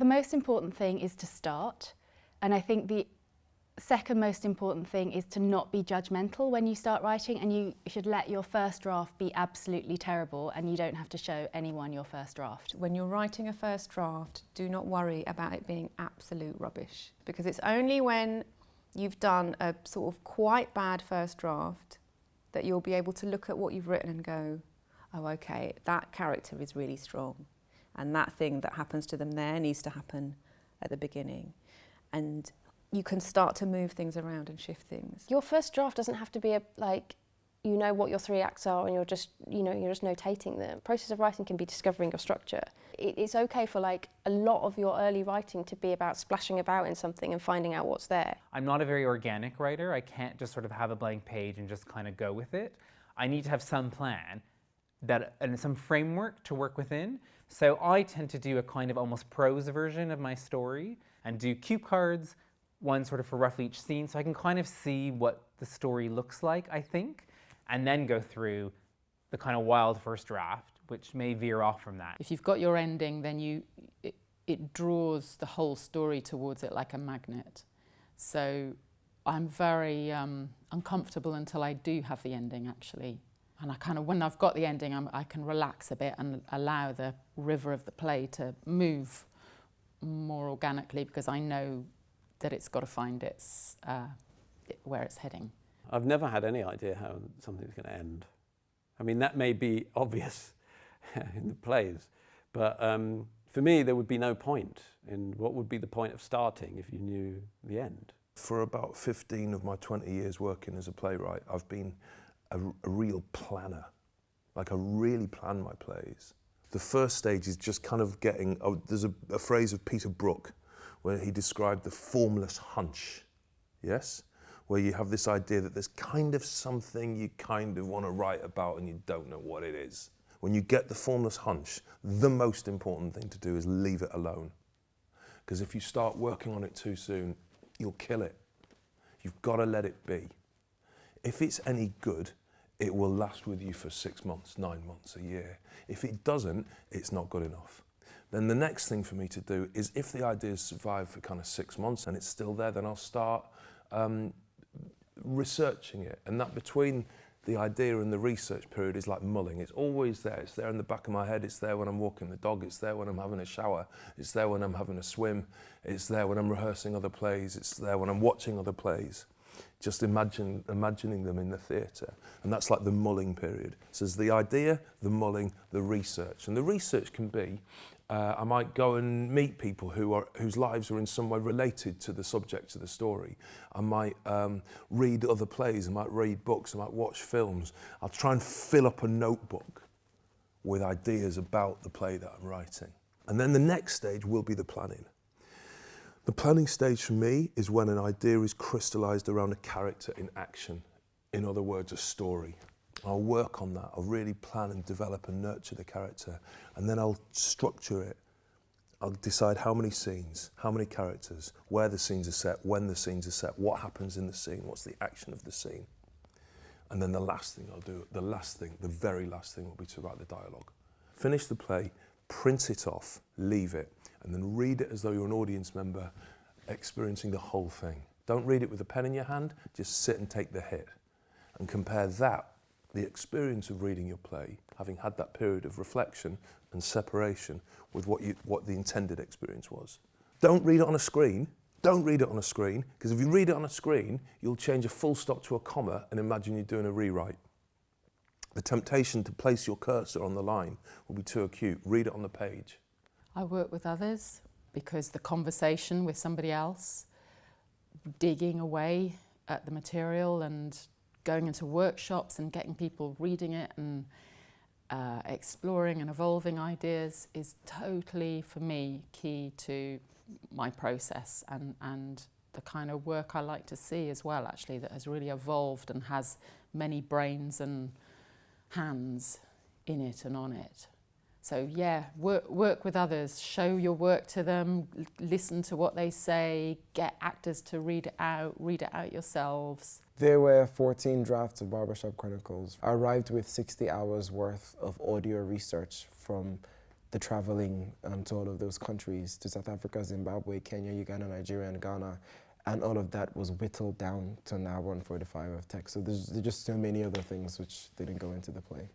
the most important thing is to start. And I think the second most important thing is to not be judgmental when you start writing and you should let your first draft be absolutely terrible and you don't have to show anyone your first draft. When you're writing a first draft, do not worry about it being absolute rubbish because it's only when you've done a sort of quite bad first draft that you'll be able to look at what you've written and go, oh, okay, that character is really strong. And that thing that happens to them there needs to happen at the beginning. And you can start to move things around and shift things. Your first draft doesn't have to be a, like, you know what your three acts are and you're just, you know, you're just notating them. The process of writing can be discovering your structure. It, it's okay for like a lot of your early writing to be about splashing about in something and finding out what's there. I'm not a very organic writer. I can't just sort of have a blank page and just kind of go with it. I need to have some plan that and some framework to work within. So I tend to do a kind of almost prose version of my story and do cue cards, one sort of for roughly each scene, so I can kind of see what the story looks like, I think, and then go through the kind of wild first draft, which may veer off from that. If you've got your ending, then you it, it draws the whole story towards it like a magnet. So I'm very um, uncomfortable until I do have the ending, actually. And I kind of, when I've got the ending, I'm, I can relax a bit and allow the river of the play to move more organically because I know that it's got to find its uh, where it's heading. I've never had any idea how something's going to end. I mean, that may be obvious in the plays, but um, for me, there would be no point in what would be the point of starting if you knew the end. For about 15 of my 20 years working as a playwright, I've been a, a real planner. Like I really plan my plays. The first stage is just kind of getting, oh, there's a, a phrase of Peter Brook where he described the formless hunch, yes? Where you have this idea that there's kind of something you kind of want to write about and you don't know what it is. When you get the formless hunch, the most important thing to do is leave it alone. Because if you start working on it too soon, you'll kill it. You've got to let it be. If it's any good, it will last with you for six months, nine months, a year. If it doesn't, it's not good enough. Then the next thing for me to do is if the ideas survive for kind of six months and it's still there, then I'll start um, researching it. And that between the idea and the research period is like mulling. It's always there. It's there in the back of my head. It's there when I'm walking the dog. It's there when I'm having a shower. It's there when I'm having a swim. It's there when I'm rehearsing other plays. It's there when I'm watching other plays. just imagine, imagining them in the theatre. And that's like the mulling period. So there's the idea, the mulling, the research. And the research can be, uh, I might go and meet people who are, whose lives are in some way related to the subject of the story. I might um, read other plays, I might read books, I might watch films. I'll try and fill up a notebook with ideas about the play that I'm writing. And then the next stage will be the planning. The planning stage for me is when an idea is crystallized around a character in action. In other words, a story. I'll work on that. I'll really plan and develop and nurture the character. And then I'll structure it. I'll decide how many scenes, how many characters, where the scenes are set, when the scenes are set, what happens in the scene, what's the action of the scene. And then the last thing I'll do, the last thing, the very last thing will be to write the dialogue. Finish the play, print it off, leave it, and then read it as though you're an audience member experiencing the whole thing. Don't read it with a pen in your hand, just sit and take the hit. And compare that the experience of reading your play, having had that period of reflection and separation with what, you, what the intended experience was. Don't read it on a screen. Don't read it on a screen, because if you read it on a screen, you'll change a full stop to a comma and imagine you're doing a rewrite. The temptation to place your cursor on the line will be too acute. Read it on the page. I work with others because the conversation with somebody else, digging away at the material and going into workshops and getting people reading it and uh, exploring and evolving ideas is totally, for me, key to my process and, and the kind of work I like to see as well, actually, that has really evolved and has many brains and hands in it and on it. So yeah, work, work with others, show your work to them, listen to what they say, get actors to read it out, read it out yourselves. There were 14 drafts of Barbershop Chronicles. I arrived with 60 hours worth of audio research from the traveling um, to all of those countries, to South Africa, Zimbabwe, Kenya, Uganda, Nigeria, and Ghana. And all of that was whittled down to an hour and 45 of text. So there's, there's just so many other things which didn't go into the play.